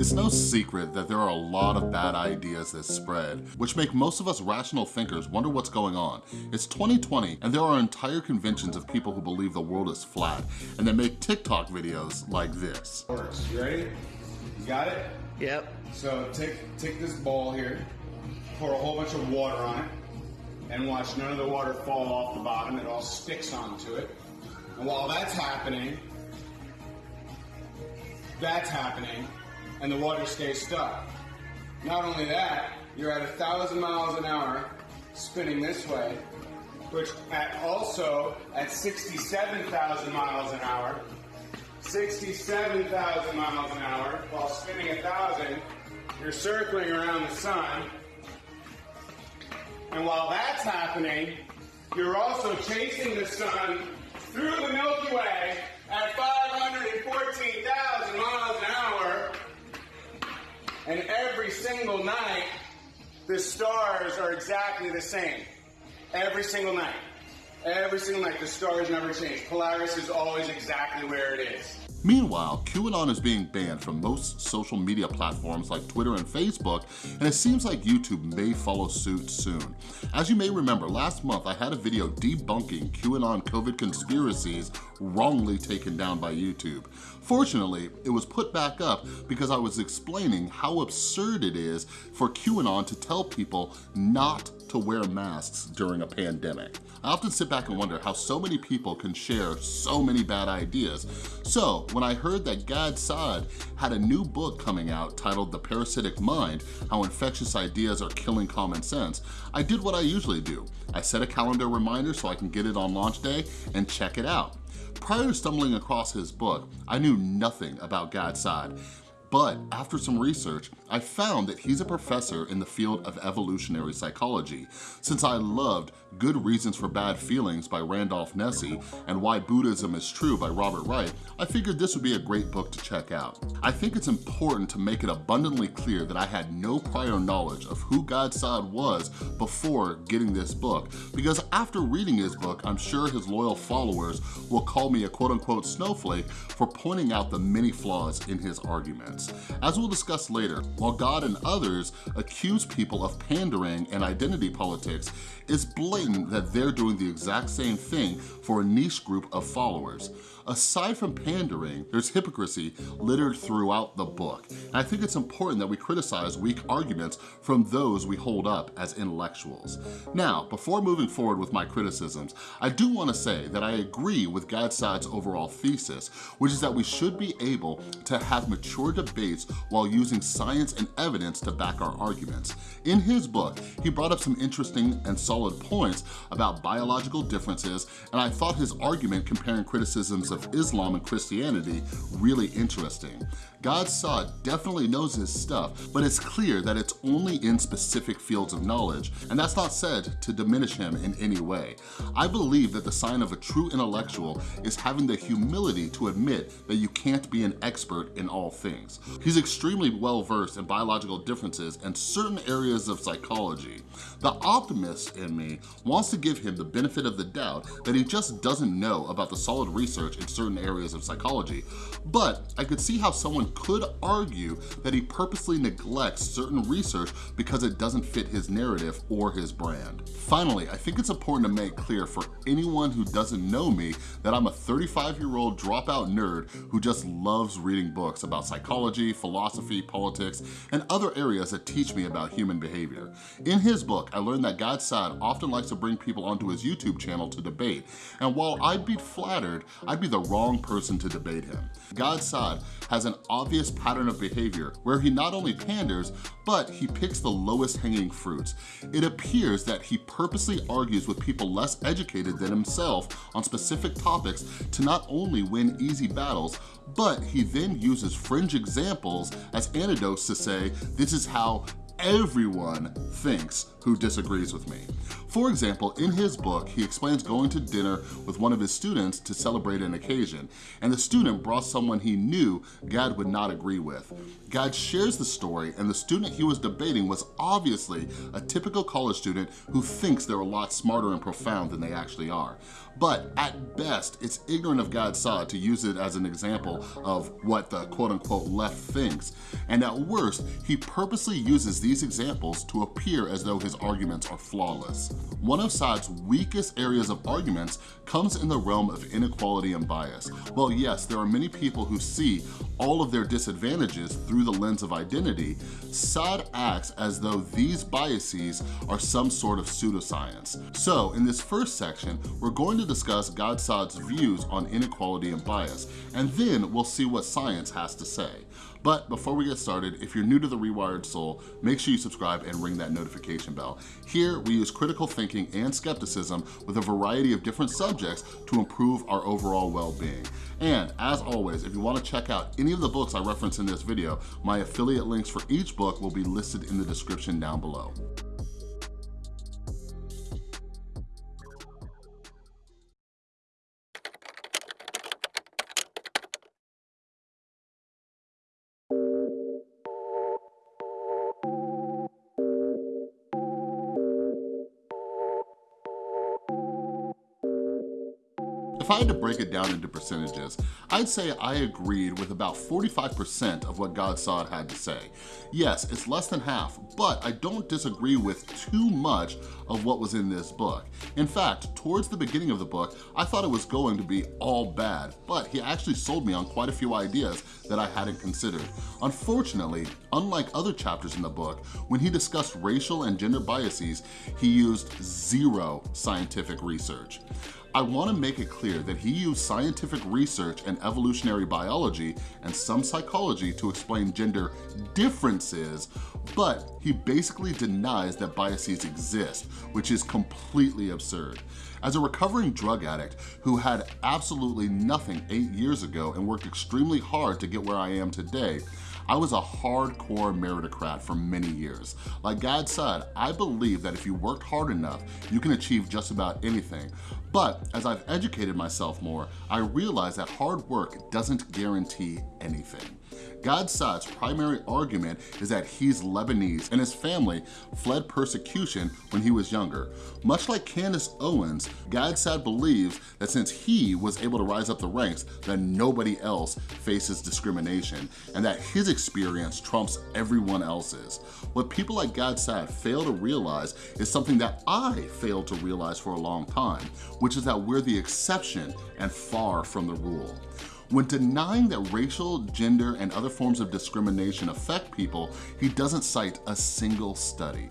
It's no secret that there are a lot of bad ideas that spread, which make most of us rational thinkers wonder what's going on. It's 2020, and there are entire conventions of people who believe the world is flat, and they make TikTok videos like this. Works. You ready? You got it? Yep. So take take this bowl here, pour a whole bunch of water on it, and watch none of the water fall off the bottom. It all sticks onto it. And while that's happening, that's happening, and the water stays stuck. Not only that, you're at a thousand miles an hour spinning this way, which at also at 67,000 miles an hour, 67,000 miles an hour while spinning a thousand, you're circling around the sun. And while that's happening, you're also chasing the sun through the Milky Way at 514,000 miles. And every single night, the stars are exactly the same. Every single night. Every single night, the stars never change. Polaris is always exactly where it is. Meanwhile, QAnon is being banned from most social media platforms like Twitter and Facebook, and it seems like YouTube may follow suit soon. As you may remember, last month I had a video debunking QAnon COVID conspiracies wrongly taken down by YouTube. Fortunately, it was put back up because I was explaining how absurd it is for QAnon to tell people not to wear masks during a pandemic. I often sit back and wonder how so many people can share so many bad ideas. So when I heard that Gad Saad had a new book coming out titled The Parasitic Mind, How Infectious Ideas Are Killing Common Sense, I did what I usually do. I set a calendar reminder so I can get it on launch day and check it out. Prior to stumbling across his book, I knew nothing about Gad Saad. But after some research, I found that he's a professor in the field of evolutionary psychology. Since I loved Good Reasons for Bad Feelings by Randolph Nesse and Why Buddhism is True by Robert Wright, I figured this would be a great book to check out. I think it's important to make it abundantly clear that I had no prior knowledge of who Gad Saad was before getting this book, because after reading his book, I'm sure his loyal followers will call me a quote-unquote snowflake for pointing out the many flaws in his arguments. As we'll discuss later, while Gad and others accuse people of pandering and identity politics, it's blatant that they're doing the exact same thing for a niche group of followers. Aside from pandering, there's hypocrisy littered throughout the book. And I think it's important that we criticize weak arguments from those we hold up as intellectuals. Now, before moving forward with my criticisms, I do wanna say that I agree with Gad Saad's overall thesis, which is that we should be able to have mature debates while using science and evidence to back our arguments. In his book, he brought up some interesting and solid points about biological differences, and I thought his argument comparing criticisms of Islam and Christianity really interesting. Gad Saad definitely knows his stuff, but it's clear that it's only in specific fields of knowledge, and that's not said to diminish him in any way. I believe that the sign of a true intellectual is having the humility to admit that you can't be an expert in all things. He's extremely well-versed in biological differences and certain areas of psychology. The optimist in me wants to give him the benefit of the doubt that he just doesn't know about the solid research in certain areas of psychology, but I could see how someone could argue that he purposely neglects certain research because it doesn't fit his narrative or his brand. Finally, I think it's important to make clear for anyone who doesn't know me that I'm a 35-year-old dropout nerd who just loves reading books about psychology, philosophy, politics, and other areas that teach me about human behavior. In his book, I learned that Gad Saad often likes to bring people onto his YouTube channel to debate, and while I'd be flattered, I'd be the wrong person to debate him. Gad Saad has an obvious pattern of behavior where he not only panders, but he picks the lowest hanging fruits. It appears that he purposely argues with people less educated than himself on specific topics to not only win easy battles, but he then uses fringe examples as antidotes to say, this is how everyone thinks who disagrees with me. For example, in his book, he explains going to dinner with one of his students to celebrate an occasion, and the student brought someone he knew Gad would not agree with. Gad shares the story, and the student he was debating was obviously a typical college student who thinks they're a lot smarter and profound than they actually are. But at best, it's ignorant of Gad Saad to use it as an example of what the quote unquote left thinks. And at worst, he purposely uses these examples to appear as though his arguments are flawless. One of Saad's weakest areas of arguments comes in the realm of inequality and bias. Well, yes, there are many people who see all of their disadvantages through the lens of identity, Saad acts as though these biases are some sort of pseudoscience. So in this first section, we're going to discuss Gad Saad's views on inequality and bias, and then we'll see what science has to say. But before we get started, if you're new to The Rewired Soul, make sure you subscribe and ring that notification bell. Here, we use critical thinking and skepticism with a variety of different subjects to improve our overall well-being. And as always, if you wanna check out any of the books I reference in this video, my affiliate links for each book will be listed in the description down below. To break it down into percentages, I'd say I agreed with about 45% of what Gad Saad had to say. Yes, it's less than half, but I don't disagree with too much of what was in this book. In fact, towards the beginning of the book, I thought it was going to be all bad, but he actually sold me on quite a few ideas that I hadn't considered. Unfortunately, unlike other chapters in the book, when he discussed racial and gender biases, he used zero scientific research. I wanna make it clear that he used scientific research and evolutionary biology and some psychology to explain gender differences, but he basically denies that biases exist, which is completely absurd. As a recovering drug addict who had absolutely nothing eight years ago and worked extremely hard to get where I am today, I was a hardcore meritocrat for many years. Like Gad said, I believe that if you work hard enough, you can achieve just about anything. But as I've educated myself more, I realize that hard work doesn't guarantee anything. Gad primary argument is that he's Lebanese and his family fled persecution when he was younger. Much like Candace Owens, Gad believes that since he was able to rise up the ranks, that nobody else faces discrimination and that his experience trumps everyone else's. What people like Gad fail to realize is something that I failed to realize for a long time, which is that we're the exception and far from the rule. When denying that racial, gender, and other forms of discrimination affect people, he doesn't cite a single study.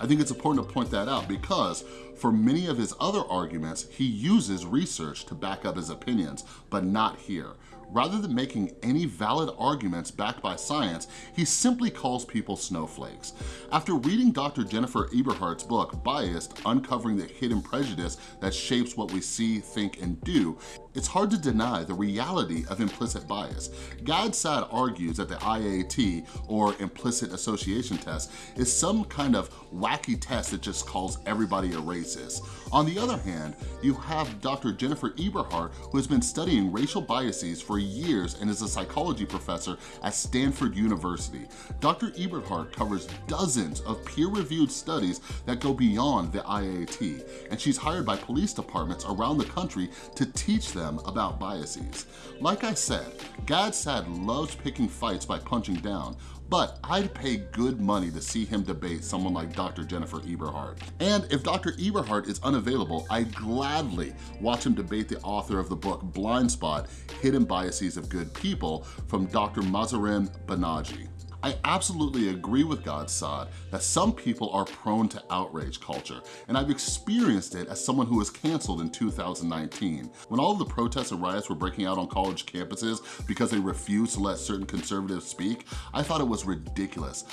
I think it's important to point that out because for many of his other arguments, he uses research to back up his opinions, but not here. Rather than making any valid arguments backed by science, he simply calls people snowflakes. After reading Dr. Jennifer Eberhardt's book, Biased, Uncovering the Hidden Prejudice That Shapes What We See, Think, and Do, it's hard to deny the reality of implicit bias. Gad Saad argues that the IAT, or Implicit Association Test, is some kind of wacky test that just calls everybody a racist. On the other hand, you have Dr. Jennifer Eberhardt, who has been studying racial biases for years and is a psychology professor at Stanford University. Dr. Eberhardt covers dozens of peer-reviewed studies that go beyond the IAT, and she's hired by police departments around the country to teach them about biases. Like I said, Gad Saad loves picking fights by punching down, but I'd pay good money to see him debate someone like Dr. Jennifer Eberhardt. And if Dr. Eberhardt is unavailable, I'd gladly watch him debate the author of the book Blind Spot, Hidden Biases of Good People from Dr. Mahzarin Banaji. I absolutely agree with Gad Saad that some people are prone to outrage culture, and I've experienced it as someone who was canceled in 2019. When all of the protests and riots were breaking out on college campuses because they refused to let certain conservatives speak, I thought it was ridiculous.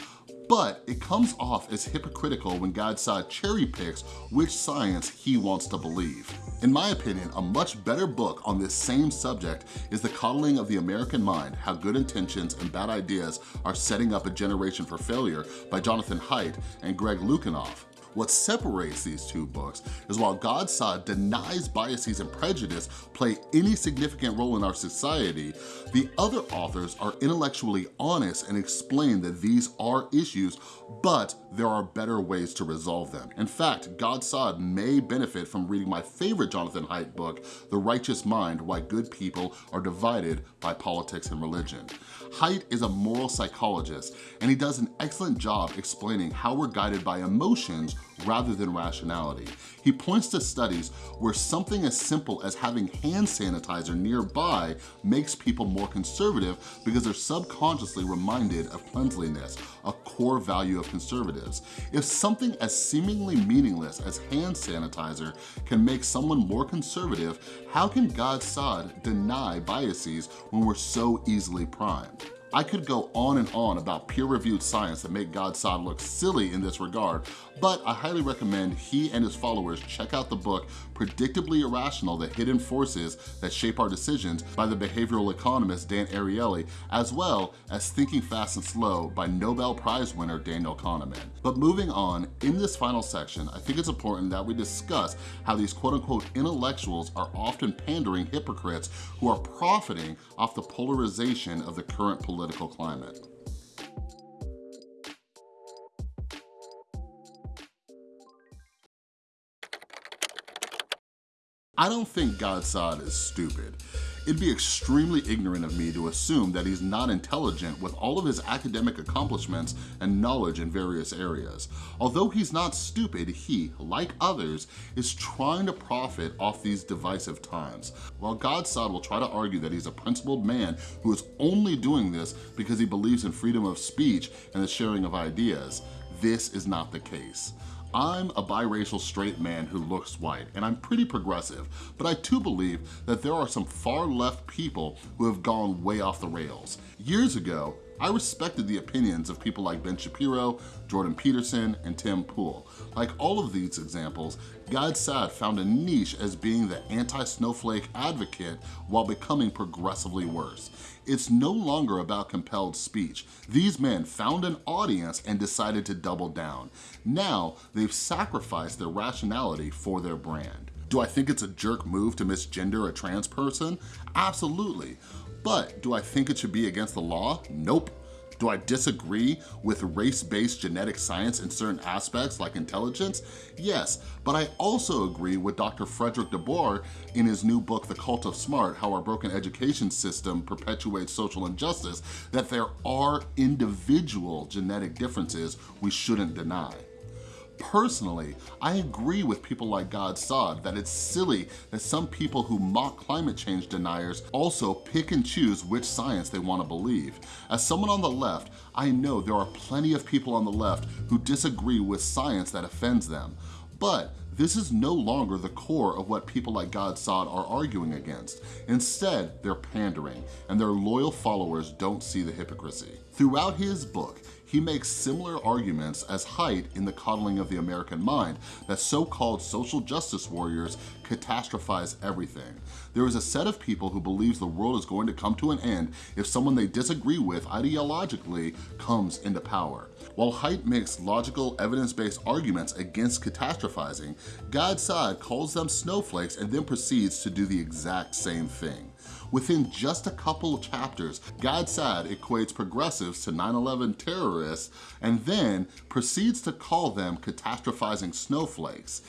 But it comes off as hypocritical when Gad Saad cherry picks which science he wants to believe. In my opinion, a much better book on this same subject is The Coddling of the American Mind, How Good Intentions and Bad Ideas Are Setting Up a Generation for Failure by Jonathan Haidt and Greg Lukianoff. What separates these two books is while Gad Saad denies biases and prejudice play any significant role in our society, the other authors are intellectually honest and explain that these are issues, but there are better ways to resolve them. In fact, Gad Saad may benefit from reading my favorite Jonathan Haidt book, The Righteous Mind, Why Good People Are Divided by Politics and Religion. Haidt is a moral psychologist, and he does an excellent job explaining how we're guided by emotions rather than rationality. He points to studies where something as simple as having hand sanitizer nearby makes people more conservative because they're subconsciously reminded of cleanliness, a core value of conservatives. If something as seemingly meaningless as hand sanitizer can make someone more conservative, how can Gad Saad deny biases when we're so easily primed? I could go on and on about peer-reviewed science that make Gad Saad look silly in this regard, but I highly recommend he and his followers check out the book Predictably Irrational, The Hidden Forces That Shape Our Decisions by the behavioral economist Dan Ariely, as well as Thinking Fast and Slow by Nobel Prize winner Daniel Kahneman. But moving on, in this final section, I think it's important that we discuss how these quote-unquote intellectuals are often pandering hypocrites who are profiting off the polarization of the current political climate. I don't think Gad Saad is stupid. It'd be extremely ignorant of me to assume that he's not intelligent with all of his academic accomplishments and knowledge in various areas. Although he's not stupid, he, like others, is trying to profit off these divisive times. While Gad Saad will try to argue that he's a principled man who is only doing this because he believes in freedom of speech and the sharing of ideas, this is not the case. I'm a biracial straight man who looks white, and I'm pretty progressive, but I too believe that there are some far left people who have gone way off the rails. Years ago, I respected the opinions of people like Ben Shapiro, Jordan Peterson, and Tim Pool. Like all of these examples, Gad Saad found a niche as being the anti-snowflake advocate while becoming progressively worse. It's no longer about compelled speech. These men found an audience and decided to double down. Now, they've sacrificed their rationality for their brand. Do I think it's a jerk move to misgender a trans person? Absolutely. But do I think it should be against the law? Nope. Do I disagree with race-based genetic science in certain aspects like intelligence? Yes, but I also agree with Dr. Frederick DeBoer in his new book, The Cult of Smart, How Our Broken Education System Perpetuates Social Injustice, that there are individual genetic differences we shouldn't deny. Personally, I agree with people like Gad Saad that it's silly that some people who mock climate change deniers also pick and choose which science they want to believe. As someone on the left, I know there are plenty of people on the left who disagree with science that offends them. But this is no longer the core of what people like Gad Saad are arguing against. Instead, they're pandering, and their loyal followers don't see the hypocrisy. Throughout his book, he makes similar arguments as Haidt in The Coddling of the American Mind, that so-called social justice warriors catastrophize everything. There is a set of people who believes the world is going to come to an end if someone they disagree with ideologically comes into power. While Haidt makes logical, evidence-based arguments against catastrophizing, Gad Saad calls them snowflakes and then proceeds to do the exact same thing. Within just a couple of chapters, Gad Saad equates progressives to 9-11 terrorists and then proceeds to call them catastrophizing snowflakes.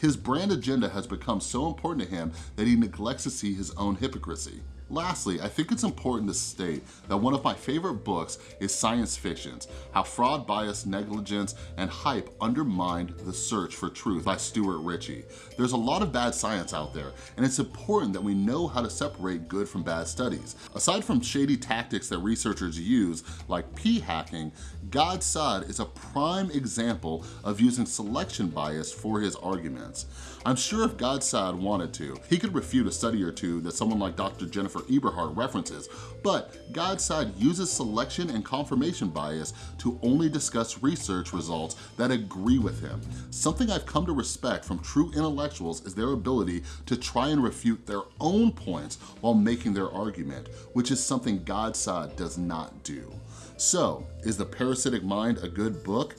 His brand agenda has become so important to him that he neglects to see his own hypocrisy. Lastly, I think it's important to state that one of my favorite books is Science Fictions, How Fraud, Bias, Negligence, and Hype Undermined the Search for Truth by Stuart Ritchie. There's a lot of bad science out there, and it's important that we know how to separate good from bad studies. Aside from shady tactics that researchers use, like p-hacking, Gad Saad is a prime example of using selection bias for his arguments. I'm sure if Gad Saad wanted to, he could refute a study or two that someone like Dr. Jennifer Eberhardt references, but Gad Saad uses selection and confirmation bias to only discuss research results that agree with him. Something I've come to respect from true intellectuals is their ability to try and refute their own points while making their argument, which is something Gad Saad does not do. So, is The Parasitic Mind a good book?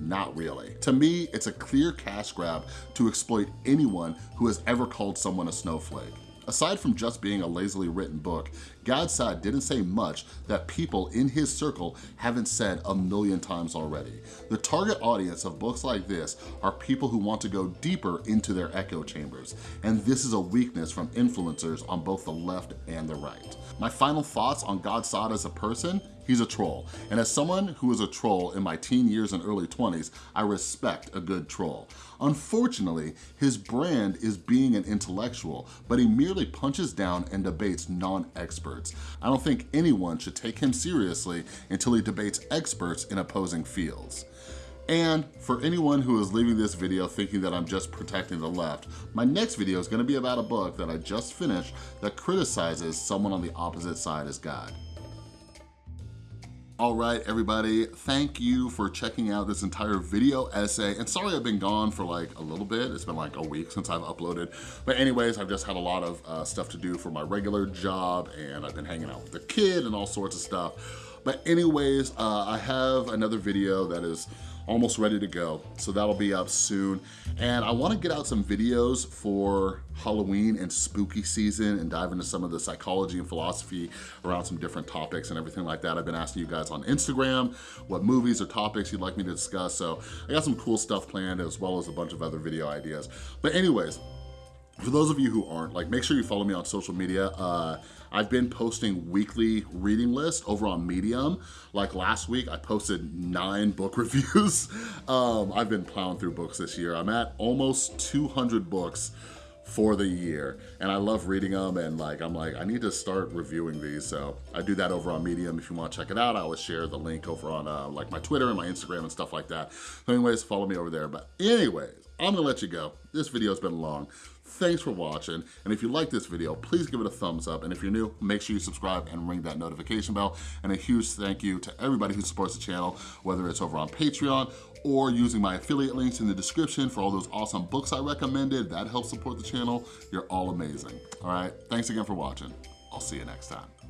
Not really. To me, it's a clear cash grab to exploit anyone who has ever called someone a snowflake. Aside from just being a lazily written book, Gad Saad didn't say much that people in his circle haven't said a million times already. The target audience of books like this are people who want to go deeper into their echo chambers, and this is a weakness from influencers on both the left and the right. My final thoughts on Gad Saad as a person He's a troll. And as someone who was a troll in my teen years and early 20s, I respect a good troll. Unfortunately, his brand is being an intellectual, but he merely punches down and debates non-experts. I don't think anyone should take him seriously until he debates experts in opposing fields. And for anyone who is leaving this video thinking that I'm just protecting the left, my next video is gonna be about a book that I just finished that criticizes someone on the opposite side as Gad. All right, everybody, thank you for checking out this entire video essay. And sorry I've been gone for like a little bit. It's been like a week since I've uploaded. But anyways, I've just had a lot of uh, stuff to do for my regular job and I've been hanging out with the kid and all sorts of stuff. But anyways, uh, I have another video that is almost ready to go. So that'll be up soon. And I wanna get out some videos for Halloween and spooky season and dive into some of the psychology and philosophy around some different topics and everything like that. I've been asking you guys on Instagram what movies or topics you'd like me to discuss. So I got some cool stuff planned as well as a bunch of other video ideas. But anyways, for those of you who aren't, like make sure you follow me on social media. Uh, I've been posting weekly reading lists over on Medium. Like last week, I posted nine book reviews. um, I've been plowing through books this year. I'm at almost 200 books for the year and I love reading them and like I'm like I need to start reviewing these so I do that over on Medium if you want to check it out I always share the link over on uh, like my Twitter and my Instagram and stuff like that so anyways follow me over there but anyways I'm gonna let you go this video's been long Thanks for watching, and if you like this video, please give it a thumbs up, and if you're new, make sure you subscribe and ring that notification bell, and a huge thank you to everybody who supports the channel, whether it's over on Patreon or using my affiliate links in the description for all those awesome books I recommended. That helps support the channel. You're all amazing. All right, thanks again for watching. I'll see you next time.